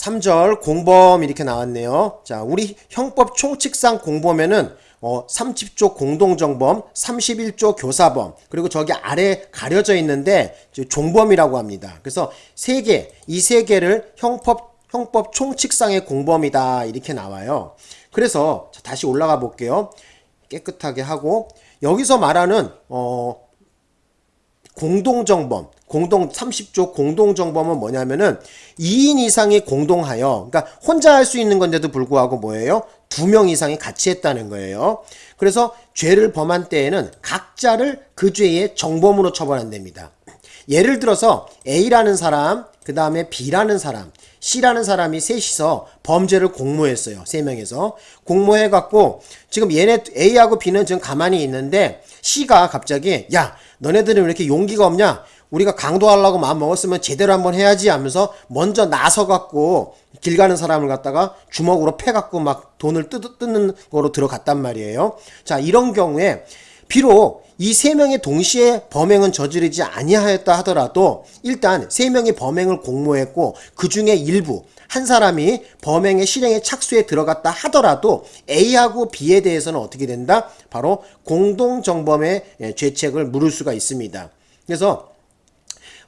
3절 공범 이렇게 나왔네요. 자, 우리 형법 총칙상 공범에는 어, 30조 공동정범, 31조 교사범, 그리고 저기 아래 가려져 있는데 종범이라고 합니다. 그래서 세 개, 이 세 개를 형법 형법 총칙상의 공범이다 이렇게 나와요. 그래서 다시 올라가 볼게요. 깨끗하게 하고 여기서 말하는 어 공동정범, 공동 30조 공동정범은 뭐냐면은 2인 이상이 공동하여, 그러니까 혼자 할 수 있는 건데도 불구하고 뭐예요? 두 명 이상이 같이 했다는 거예요. 그래서 죄를 범한 때에는 각자를 그 죄의 정범으로 처벌한답니다. 예를 들어서 A라는 사람, 그 다음에 B라는 사람, C라는 사람이 셋이서 범죄를 공모했어요. 세 명에서. 공모해갖고, 지금 얘네 A하고 B는 지금 가만히 있는데, C가 갑자기, 야, 너네들은 왜 이렇게 용기가 없냐? 우리가 강도하려고 마음 먹었으면 제대로 한번 해야지 하면서 먼저 나서갖고 길 가는 사람을 갖다가 주먹으로 패갖고 막 돈을 뜯, 뜯는 거로 들어갔단 말이에요. 자, 이런 경우에 비록 이 세 명이 동시에 범행은 저지르지 아니하였다 하더라도 일단 세 명이 범행을 공모했고 그 중에 일부 한 사람이 범행의 실행에 착수에 들어갔다 하더라도 A하고 B에 대해서는 어떻게 된다? 바로 공동정범의 예, 죄책을 물을 수가 있습니다. 그래서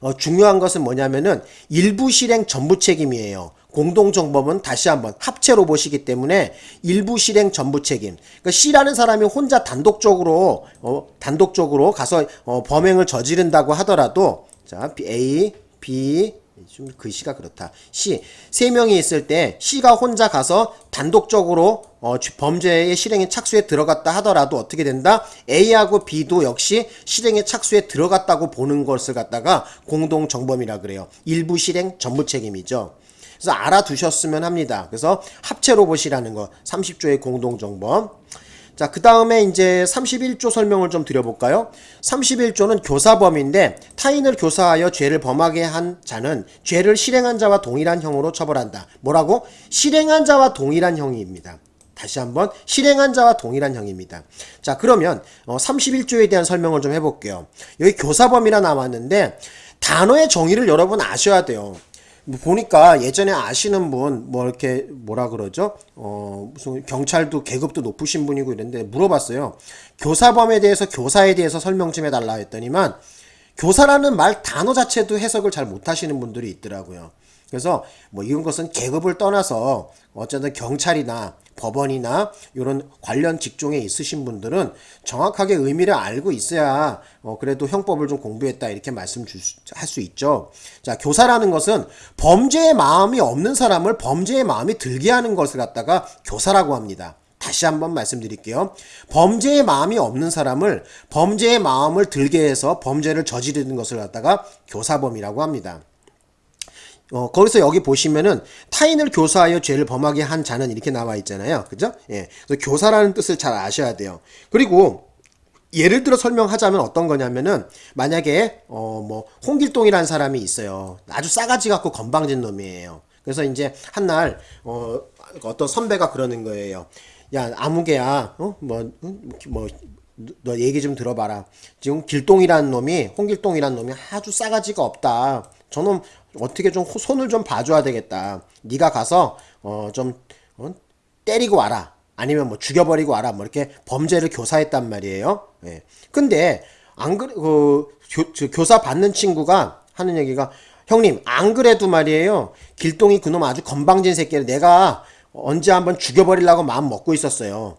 어, 중요한 것은 뭐냐면은 일부 실행 전부 책임이에요. 공동정범은 다시 한번 합체로 보시기 때문에 일부 실행 전부 책임. 그러니까 C라는 사람이 혼자 단독적으로 어, 단독적으로 가서 어, 범행을 저지른다고 하더라도 자 A, B, 좀 글씨가 그렇다. C 세 명이 있을 때 C가 혼자 가서 단독적으로 어, 범죄의 실행에 착수에 들어갔다 하더라도 어떻게 된다? A하고 B도 역시 실행에 착수에 들어갔다고 보는 것을 갖다가 공동 정범이라 그래요. 일부 실행 전부 책임이죠. 그래서 알아두셨으면 합니다. 그래서 합체로 보시라는 거 30조의 공동 정범. 자, 그 다음에 이제 31조 설명을 좀 드려볼까요? 31조는 교사범인데 타인을 교사하여 죄를 범하게 한 자는 죄를 실행한 자와 동일한 형으로 처벌한다. 뭐라고? 실행한 자와 동일한 형입니다. 다시 한번 실행한 자와 동일한 형입니다. 자 그러면 어, 31조에 대한 설명을 좀 해볼게요. 여기 교사범이라 나왔는데 단어의 정의를 여러분 아셔야 돼요. 뭐 보니까 예전에 아시는 분 뭐 이렇게 뭐라 그러죠? 어 무슨 경찰도 계급도 높으신 분이고 이런데 물어봤어요. 교사범에 대해서 교사에 대해서 설명 좀 해달라 했더니만 교사라는 말 단어 자체도 해석을 잘 못하시는 분들이 있더라고요. 그래서 뭐 이런 것은 계급을 떠나서 어쨌든 경찰이나 법원이나 이런 관련 직종에 있으신 분들은 정확하게 의미를 알고 있어야 어 그래도 형법을 좀 공부했다 이렇게 말씀 할 수 있죠. 자 교사라는 것은 범죄의 마음이 없는 사람을 범죄의 마음이 들게 하는 것을 갖다가 교사라고 합니다. 다시 한번 말씀드릴게요. 범죄의 마음이 없는 사람을 범죄의 마음을 들게 해서 범죄를 저지르는 것을 갖다가 교사범이라고 합니다. 어, 거기서 여기 보시면은 타인을 교사하여 죄를 범하게 한 자는 이렇게 나와 있잖아요. 그죠? 예. 그래서 교사라는 뜻을 잘 아셔야 돼요. 그리고 예를 들어 설명하자면 어떤 거냐면은 만약에 어 뭐 홍길동이라는 사람이 있어요. 아주 싸가지 같고 건방진 놈이에요. 그래서 이제 한날 어 어떤 선배가 그러는 거예요. 야 아무개야 어뭐뭐 뭐, 너 얘기 좀 들어봐라. 지금 길동이라는 놈이 홍길동이라는 놈이 아주 싸가지가 없다. 저놈 어떻게 좀 손을 좀 봐줘야 되겠다. 네가 가서 어 좀 어? 때리고 와라. 아니면 뭐 죽여버리고 와라. 뭐 이렇게 범죄를 교사했단 말이에요. 예. 근데 안 그래 그 교, 교사 받는 친구가 하는 얘기가 형님 안 그래도 말이에요. 길동이 그놈 아주 건방진 새끼를 내가 언제 한번 죽여버리려고 마음 먹고 있었어요.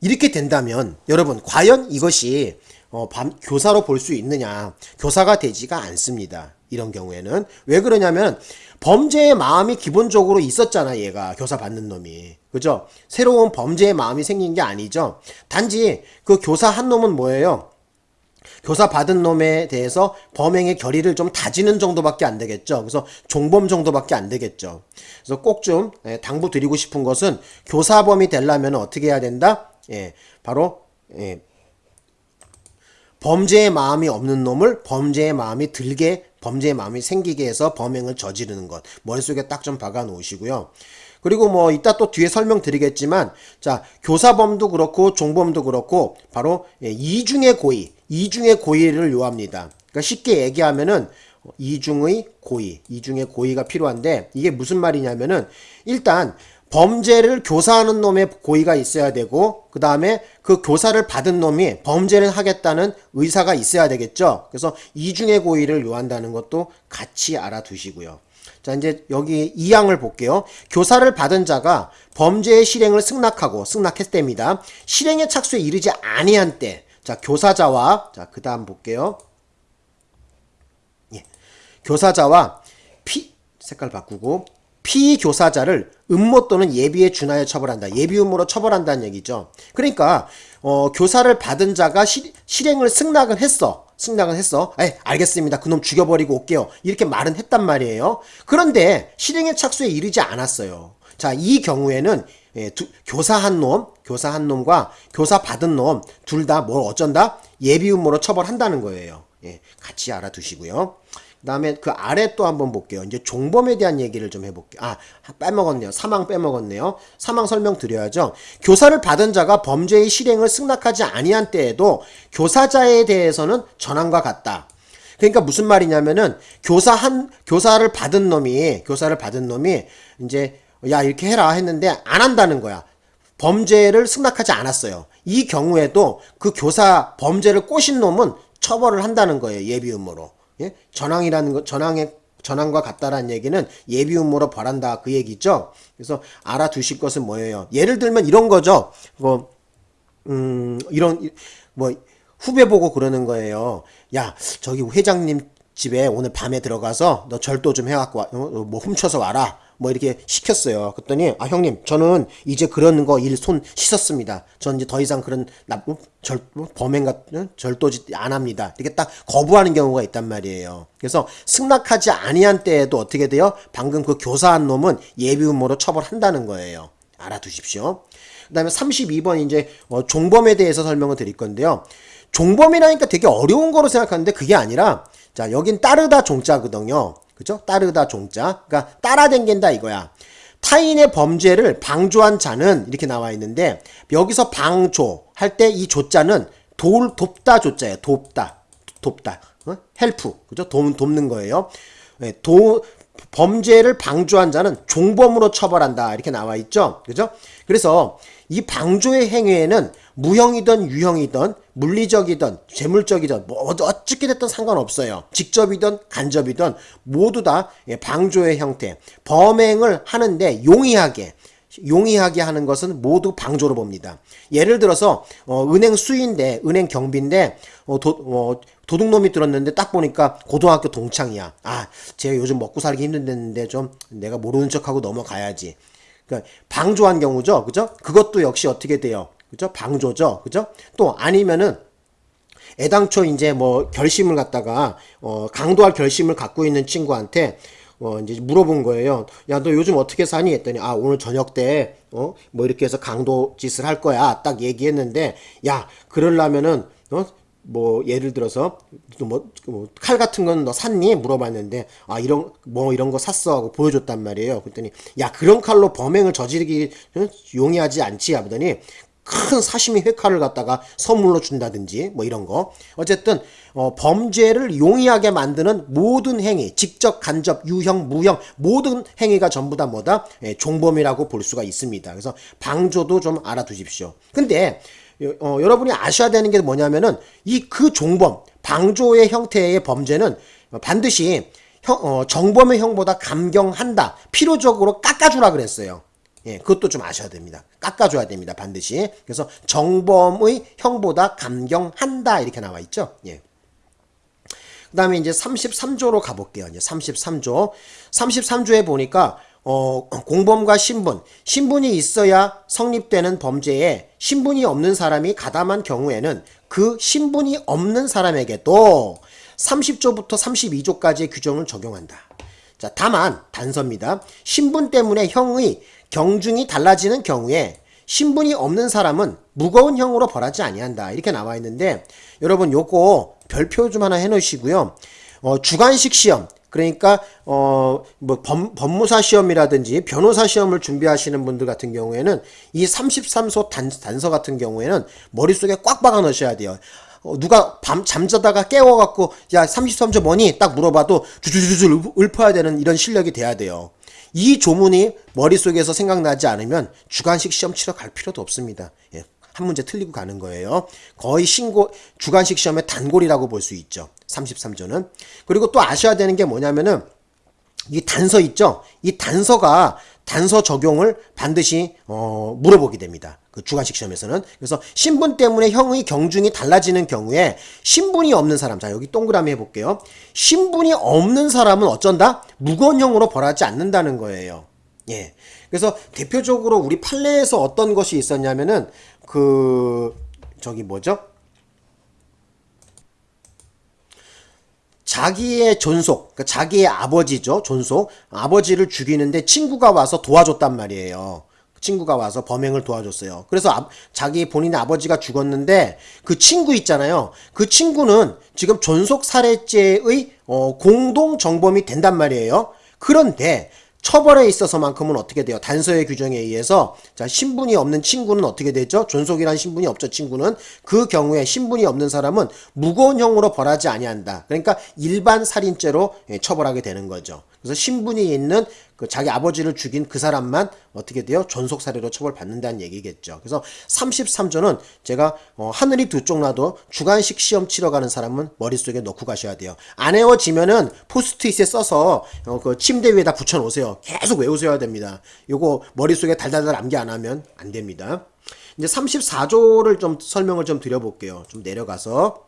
이렇게 된다면 여러분 과연 이것이 어, 밤, 교사로 볼 수 있느냐 교사가 되지가 않습니다. 이런 경우에는 왜 그러냐면 범죄의 마음이 기본적으로 있었잖아 얘가 교사 받는 놈이 그죠 새로운 범죄의 마음이 생긴 게 아니죠 단지 그 교사 한 놈은 뭐예요 교사 받은 놈에 대해서 범행의 결의를 좀 다지는 정도밖에 안 되겠죠. 그래서 종범 정도밖에 안 되겠죠. 그래서 꼭좀 예, 당부 드리고 싶은 것은 교사범이 되려면 어떻게 해야 된다? 예, 바로 예, 범죄의 마음이 없는 놈을 범죄의 마음이 들게 범죄의 마음이 생기게 해서 범행을 저지르는 것 머릿속에 딱 좀 박아 놓으시고요. 그리고 뭐 이따 또 뒤에 설명드리겠지만 자 교사범도 그렇고 종범도 그렇고 바로 예, 이중의 고의 이중의 고의를 요합니다. 그러니까 쉽게 얘기하면은 이중의 고의, 이중의 고의가 필요한데 이게 무슨 말이냐면은 일단 범죄를 교사하는 놈의 고의가 있어야 되고 그 다음에 그 교사를 받은 놈이 범죄를 하겠다는 의사가 있어야 되겠죠. 그래서 이중의 고의를 요한다는 것도 같이 알아두시고요. 자 이제 여기 2항을 볼게요. 교사를 받은 자가 범죄의 실행을 승낙하고 승낙했답니다. 실행의 착수에 이르지 아니한 때. 자 교사자와 자 그 다음 볼게요. 예. 교사자와 피 색깔 바꾸고 피교사자를 음모 또는 예비에 준하여 처벌한다. 예비 음모로 처벌한다는 얘기죠. 그러니까 어, 교사를 받은 자가 시, 실행을 승낙은 했어. 승낙은 했어. 에 알겠습니다. 그놈 죽여버리고 올게요. 이렇게 말은 했단 말이에요. 그런데 실행의 착수에 이르지 않았어요. 자, 이 경우에는 예, 두, 교사 한 놈, 교사 한 놈과 교사 받은 놈 둘 다 뭘 어쩐다? 예비 음모로 처벌한다는 거예요. 예, 같이 알아두시고요. 그 다음에 그 아래 또 한번 볼게요. 이제 종범에 대한 얘기를 좀 해볼게요. 아 빼먹었네요. 사망 빼먹었네요. 사망 설명 드려야죠. 교사를 받은 자가 범죄의 실행을 승낙하지 아니한 때에도 교사자에 대해서는 전환과 같다. 그러니까 무슨 말이냐면은 교사 한 교사를 받은 놈이 교사를 받은 놈이 이제 야 이렇게 해라 했는데 안 한다는 거야. 범죄를 승낙하지 않았어요. 이 경우에도 그 교사 범죄를 꼬신 놈은 처벌을 한다는 거예요. 예비 음모로. 예? 전황이라는 것, 전황의 전황과 같다라는 얘기는 예비 음모로 벌한다 그 얘기죠. 그래서 알아두실 것은 뭐예요? 예를 들면 이런 거죠. 뭐, 음, 이런 뭐 후배 보고 그러는 거예요. 야, 저기 회장님 집에 오늘 밤에 들어가서 너 절도 좀 해갖고 와, 어, 뭐 훔쳐서 와라. 뭐 이렇게 시켰어요. 그랬더니 아 형님 저는 이제 그런 거 일 손 씻었습니다. 전 이제 더 이상 그런 나쁜 절 범행 같은 절도짓 안 합니다. 이렇게 딱 거부하는 경우가 있단 말이에요. 그래서 승낙하지 아니한 때에도 어떻게 돼요? 방금 그 교사한 놈은 예비 음모로 처벌한다는 거예요. 알아두십시오. 그 다음에 32번 이제 어, 종범에 대해서 설명을 드릴 건데요. 종범이라니까 되게 어려운 거로 생각하는데 그게 아니라 자 여긴 따르다 종자거든요. 그죠? 따르다 종자. 그러니까 따라댕긴다 이거야. 타인의 범죄를 방조한 자는 이렇게 나와 있는데 여기서 방조 할 때 이 조자는 돌 돕다 조자예요. 돕다. 돕다. 어? help. 그죠? 돕, 돕는 거예요. 네, 도 범죄를 방조한 자는 종범으로 처벌한다. 이렇게 나와 있죠. 그죠? 그래서 이 방조의 행위에는 무형이든 유형이든 물리적이든 재물적이든 뭐 어떻게 됐든 상관없어요. 직접이든 간접이든 모두 다 예, 방조의 형태. 범행을 하는데 용이하게 용이하게 하는 것은 모두 방조로 봅니다. 예를 들어서 어, 은행 수인데 은행 경비인데 어, 도, 어, 도둑놈이 들었는데 딱 보니까 고등학교 동창이야. 아, 제가 요즘 먹고 살기 힘든데 좀 내가 모르는 척하고 넘어가야지. 그러니까 방조한 경우죠. 그죠? 그것도 역시 어떻게 돼요? 그죠? 방조죠. 그죠? 또 아니면은 애당초 이제 뭐 결심을 갖다가 어 강도할 결심을 갖고 있는 친구한테 어 이제 물어본 거예요. 야 너 요즘 어떻게 사니? 했더니 아 오늘 저녁 때 어 뭐 이렇게 해서 강도 짓을 할 거야. 딱 얘기했는데 야 그러려면은 어 뭐 예를 들어서 뭐칼 뭐 같은 건 너 샀니 물어봤는데 아 이런 뭐 이런 거 샀어 하고 보여줬단 말이에요. 그랬더니 야 그런 칼로 범행을 저지르기 용이하지 않지 하더니 큰 사시미 회칼을 갖다가 선물로 준다든지 뭐 이런 거. 어쨌든 어, 범죄를 용이하게 만드는 모든 행위 직접 간접 유형 무형 모든 행위가 전부 다 뭐다? 예, 종범이라고 볼 수가 있습니다. 그래서 방조도 좀 알아두십시오. 근데 어, 여러분이 아셔야 되는 게 뭐냐면은 이 그 종범 방조의 형태의 범죄는 반드시 형, 어, 정범의 형보다 감경한다. 필요적으로 깎아주라 그랬어요 예, 그것도 좀 아셔야 됩니다. 깎아줘야 됩니다. 반드시. 그래서 정범의 형보다 감경한다. 이렇게 나와 있죠. 예. 그 다음에 이제 33조로 가볼게요. 이제 33조. 33조에 보니까, 어, 공범과 신분. 신분이 있어야 성립되는 범죄에 신분이 없는 사람이 가담한 경우에는 그 신분이 없는 사람에게도 30조부터 32조까지의 규정을 적용한다. 자, 다만, 단서입니다. 신분 때문에 형의 경중이 달라지는 경우에 신분이 없는 사람은 무거운 형으로 벌하지 아니한다. 이렇게 나와 있는데 여러분 요거 별표 좀 하나 해 놓으시고요. 어, 주관식 시험 그러니까 어 뭐 법무사 시험이라든지 변호사 시험을 준비하시는 분들 같은 경우에는 이 33소 단, 단서 같은 경우에는 머릿속에 꽉 박아 넣으셔야 돼요. 어, 누가 밤 잠자다가 깨워갖고 야 33조 뭐니 딱 물어봐도 주주주주 읊어야 되는 이런 실력이 돼야 돼요. 이 조문이 머릿속에서 생각나지 않으면 주관식 시험 치러 갈 필요도 없습니다. 예, 한 문제 틀리고 가는 거예요. 거의 신고 주관식 시험의 단골이라고 볼 수 있죠. 33조는. 그리고 또 아셔야 되는 게 뭐냐면은 이 단서 있죠? 이 단서가 단서 적용을 반드시 어, 물어보게 됩니다. 그 주관식 시험에서는 그래서 신분 때문에 형의 경중이 달라지는 경우에 신분이 없는 사람 자 여기 동그라미 해볼게요. 신분이 없는 사람은 어쩐다 무건형으로 벌하지 않는다는 거예요. 예. 그래서 대표적으로 우리 판례에서 어떤 것이 있었냐면은 그 저기 뭐죠? 자기의 존속, 그러니까 자기의 아버지죠, 존속. 아버지를 죽이는데 친구가 와서 도와줬단 말이에요. 친구가 와서 범행을 도와줬어요. 그래서 아, 자기 본인의 아버지가 죽었는데 그 친구 있잖아요. 그 친구는 지금 존속 살해죄의 어, 공동 정범이 된단 말이에요. 그런데 처벌에 있어서만큼은 어떻게 돼요? 단서의 규정에 의해서 자 신분이 없는 친구는 어떻게 되죠? 존속이란 신분이 없죠. 친구는 그 경우에 신분이 없는 사람은 무거운 형으로 벌하지 아니한다. 그러니까 일반 살인죄로 예, 처벌하게 되는 거죠. 그래서 신분이 있는 그 자기 아버지를 죽인 그 사람만 어떻게 돼요? 존속 살해로 처벌받는다는 얘기겠죠. 그래서 33조는 제가 어, 하늘이 두 쪽 나도 주관식 시험 치러 가는 사람은 머릿속에 넣고 가셔야 돼요. 안 외워지면은 포스트잇에 써서 어, 그 침대 위에다 붙여 놓으세요. 계속 외우셔야 됩니다. 요거 머릿속에 달달달 암기 안 하면 안 됩니다. 이제 34조를 좀 설명을 좀 드려볼게요. 좀 내려가서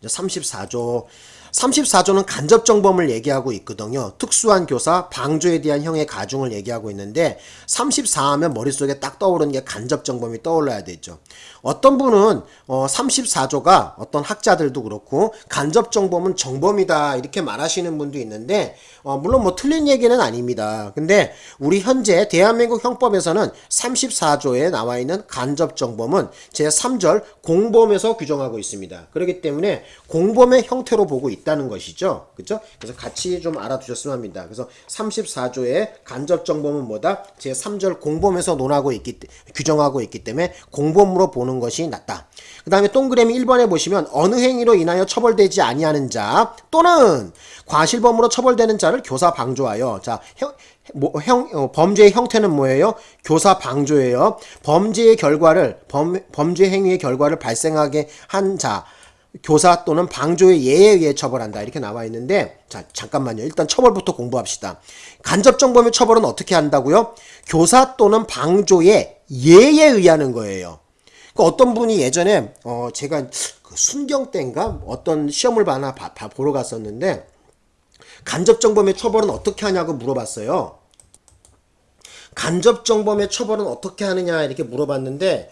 이제 34조 34조는 간접정범을 얘기하고 있거든요. 특수한 교사, 방조에 대한 형의 가중을 얘기하고 있는데 34 하면 머릿속에 딱 떠오르는 게 간접정범이 떠올라야 되죠. 어떤 분은 어 34조가 어떤 학자들도 그렇고 간접정범은 정범이다 이렇게 말하시는 분도 있는데 어 물론 뭐 틀린 얘기는 아닙니다. 근데 우리 현재 대한민국 형법에서는 34조에 나와 있는 간접정범은 제3절 공범에서 규정하고 있습니다. 그렇기 때문에 공범의 형태로 보고 있다 는 것이죠. 그죠? 그래서 같이 좀 알아두셨으면 합니다. 그래서 34조의 간접정범은 뭐다? 제3절 공범에서 논하고 있기 규정하고 있기 때문에 공범으로 보는 것이 낫다. 그 다음에 동그라미 1번에 보시면 어느 행위로 인하여 처벌되지 아니하는 자 또는 과실범으로 처벌되는 자를 교사 방조하여 자 형, 뭐, 형, 어, 범죄의 형태는 뭐예요? 교사 방조예요. 범죄의 결과를 범, 범죄 행위의 결과를 발생하게 한 자 교사 또는 방조의 예에 의해 처벌한다. 이렇게 나와 있는데 자 잠깐만요. 일단 처벌부터 공부합시다. 간접정범의 처벌은 어떻게 한다고요? 교사 또는 방조의 예에 의하는 거예요. 그 어떤 분이 예전에 어 제가 그 순경 때인가? 어떤 시험을 봐나 봐, 봐, 보러 갔었는데 간접정범의 처벌은 어떻게 하냐고 물어봤어요. 간접정범의 처벌은 어떻게 하느냐? 이렇게 물어봤는데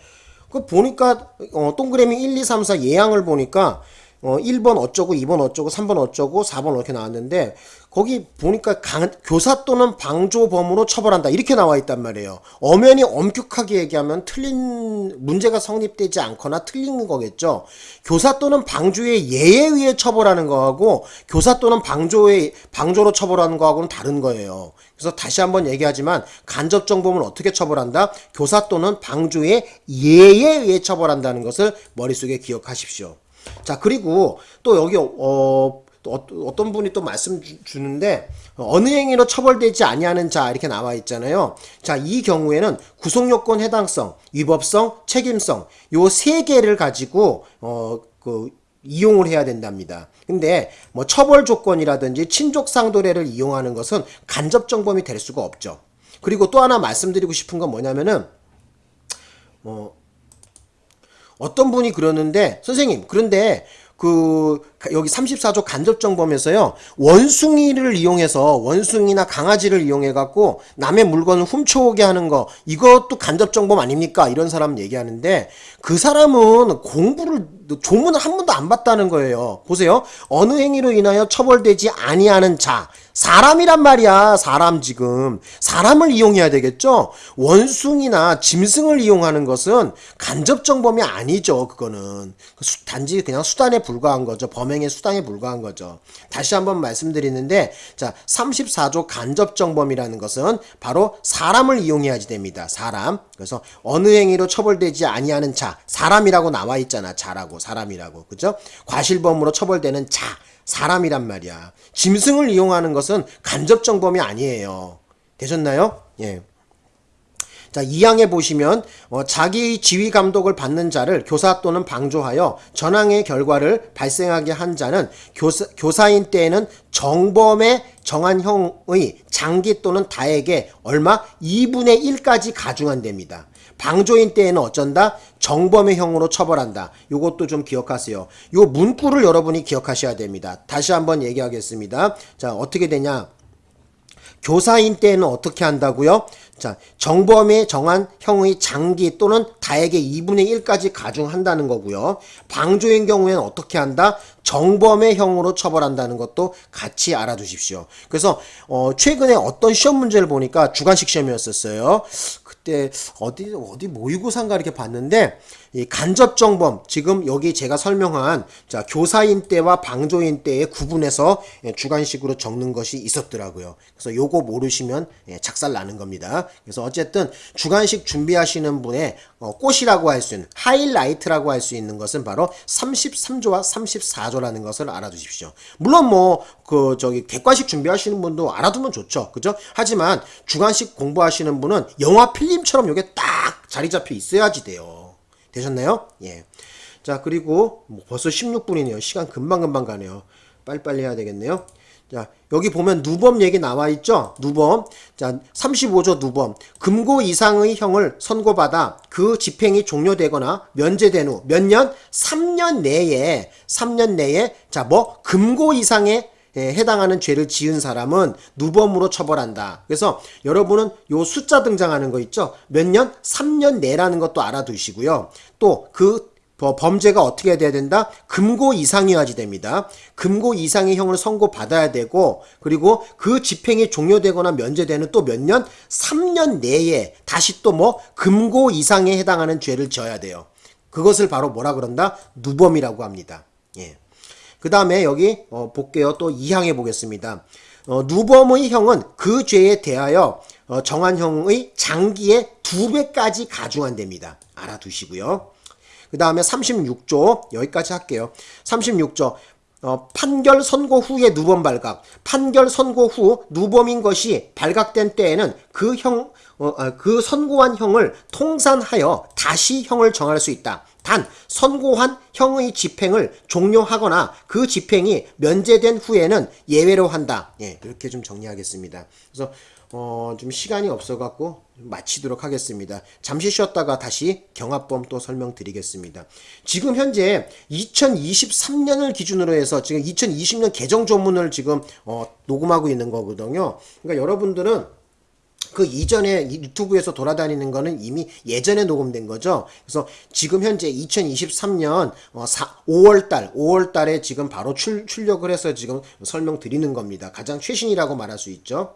그 보니까 어, 동그라미 1, 2, 3, 4 예양을 보니까 어, 1번 어쩌고 2번 어쩌고 3번 어쩌고 4번 이렇게 나왔는데 거기 보니까 강, 교사 또는 방조범으로 처벌한다 이렇게 나와 있단 말이에요. 엄연히 엄격하게 얘기하면 틀린 문제가 성립되지 않거나 틀린 거겠죠. 교사 또는 방조의 예에 의해 처벌하는 거하고 교사 또는 방조의 방조로 처벌하는 거하고는 다른 거예요. 그래서 다시 한번 얘기하지만 간접정범은 어떻게 처벌한다? 교사 또는 방조의 예에 의해 처벌한다는 것을 머릿속에 기억하십시오. 자 그리고 또 여기 어 어, 어떤 분이 또 말씀 주, 는데 어느 행위로 처벌되지 아니하는 자 이렇게 나와 있잖아요. 자, 이 경우에는 구속 요건 해당성, 위법성, 책임성 요 세 개를 가지고 어 그 이용을 해야 된답니다. 근데 뭐 처벌 조건이라든지 친족 상도례를 이용하는 것은 간접 정범이 될 수가 없죠. 그리고 또 하나 말씀드리고 싶은 건 뭐냐면은 뭐 어 떤 분이 그러는데 선생님 그런데 그 여기 34조 간접정범에서요 원숭이를 이용해서 원숭이나 강아지를 이용해 갖고 남의 물건을 훔쳐오게 하는 거 이것도 간접정범 아닙니까? 이런 사람 얘기하는데 그 사람은 공부를 조문을 한 번도 안 봤다는 거예요. 보세요. 어느 행위로 인하여 처벌되지 아니하는 자 사람이란 말이야. 사람 지금. 사람을 이용해야 되겠죠? 원숭이나 짐승을 이용하는 것은 간접 정범이 아니죠. 그거는. 수- 단지 그냥 수단에 불과한 거죠. 범행의 수단에 불과한 거죠. 다시 한번 말씀드리는데 자, 34조 간접 정범이라는 것은 바로 사람을 이용해야지 됩니다. 사람. 그래서 어느 행위로 처벌되지 아니하는 자, 사람이라고 나와 있잖아. 자라고 사람이라고. 그죠? 과실범으로 처벌되는 자, 사람이란 말이야. 짐승을 이용하는 것은 간접 정범이 아니에요. 되셨나요? 예. 자, 2항에 보시면 어, 자기의 지휘 감독을 받는 자를 교사 또는 방조하여 전항의 결과를 발생하게 한 자는 교사, 교사인 때에는 정범의 정한 형의 장기 또는 다에게 얼마 2분의 1까지 가중한답니다. 방조인 때에는 어쩐다? 정범의 형으로 처벌한다. 요것도 좀 기억하세요. 요 문구를 여러분이 기억하셔야 됩니다. 다시 한번 얘기하겠습니다. 자, 어떻게 되냐? 교사인 때는 어떻게 한다고요? 자, 정범의 정한 형의 장기 또는 다에게 2분의 1까지 가중한다는 거고요. 방조인 경우에는 어떻게 한다? 정범의 형으로 처벌한다는 것도 같이 알아두십시오. 그래서 어, 최근에 어떤 시험 문제를 보니까 주관식 시험이었었어요. 그때 어디 어디 모의고사인가 이렇게 봤는데 이 간접 정범 지금 여기 제가 설명한 자 교사인 때와 방조인 때의 구분해서 예, 주관식으로 적는 것이 있었더라고요. 그래서 요거 모르시면 예, 작살 나는 겁니다. 그래서 어쨌든 주관식 준비하시는 분의 어, 꽃이라고 할 수 있는 하이라이트라고 할 수 있는 것은 바로 33조와 34조라는 것을 알아두십시오. 물론 뭐 그 저기 객관식 준비하시는 분도 알아두면 좋죠. 그죠? 하지만 주관식 공부하시는 분은 영화 필름처럼 요게 딱 자리 잡혀 있어야지 돼요. 되셨나요? 예. 자, 그리고 뭐 벌써 16분이네요. 시간 금방금방 가네요. 빨리빨리 해야 되겠네요. 자, 여기 보면 누범 얘기 나와 있죠? 누범. 자, 35조 누범. 금고 이상의 형을 선고받아 그 집행이 종료되거나 면제된 후 몇 년? 3년 내에 3년 내에 자, 뭐 금고 이상의 에 해당하는 죄를 지은 사람은 누범으로 처벌한다. 그래서 여러분은 요 숫자 등장하는 거 있죠? 몇 년? 3년 내라는 것도 알아두시고요. 또그 범죄가 어떻게 돼야 된다? 금고 이상이어야지 됩니다. 금고 이상의 형을 선고받아야 되고 그리고 그 집행이 종료되거나 면제되는 또 몇 년? 3년 내에 다시 또 뭐 금고 이상에 해당하는 죄를 지어야 돼요. 그것을 바로 뭐라 그런다? 누범이라고 합니다. 예. 그 다음에 여기 어, 볼게요. 또 2항에 보겠습니다. 어, 누범의 형은 그 죄에 대하여 어, 정한 형의 장기의 두 배까지 가중한답니다. 알아두시고요. 그 다음에 36조 여기까지 할게요. 36조 어, 판결 선고 후에 누범 발각. 판결 선고 후 누범인 것이 발각된 때에는 그 형, 어, 아, 그 선고한 형을 통산하여 다시 형을 정할 수 있다. 단 선고한 형의 집행을 종료하거나 그 집행이 면제된 후에는 예외로 한다. 예, 이렇게 좀 정리하겠습니다. 그래서 어, 좀 시간이 없어갖고 마치도록 하겠습니다. 잠시 쉬었다가 다시 경합범 또 설명드리겠습니다. 지금 현재 2023년을 기준으로 해서 지금 2020년 개정 조문을 지금 어, 녹음하고 있는 거거든요. 그러니까 여러분들은 그 이전에 유튜브에서 돌아다니는 거는 이미 예전에 녹음된 거죠. 그래서 지금 현재 2023년 5월 달, 5월 달에 지금 바로 출, 출력을 해서 지금 설명드리는 겁니다. 가장 최신이라고 말할 수 있죠.